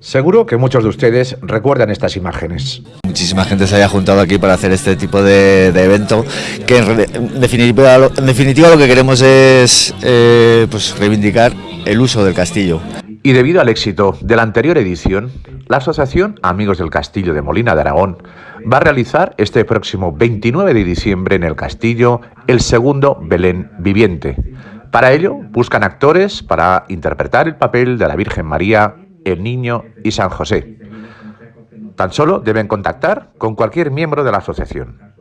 Seguro que muchos de ustedes recuerdan estas imágenes. Muchísima gente se haya juntado aquí para hacer este tipo de, evento, que en definitiva, en definitiva, lo que queremos es eh, pues reivindicar el uso del castillo. Y debido al éxito de la anterior edición, la Asociación Amigos del Castillo de Molina de Aragón va a realizar este próximo 29 de diciembre en el castillo el segundo Belén viviente. Para ello, buscan actores para interpretar el papel de la Virgen María, el Niño y San José. Tan solo deben contactar con cualquier miembro de la asociación.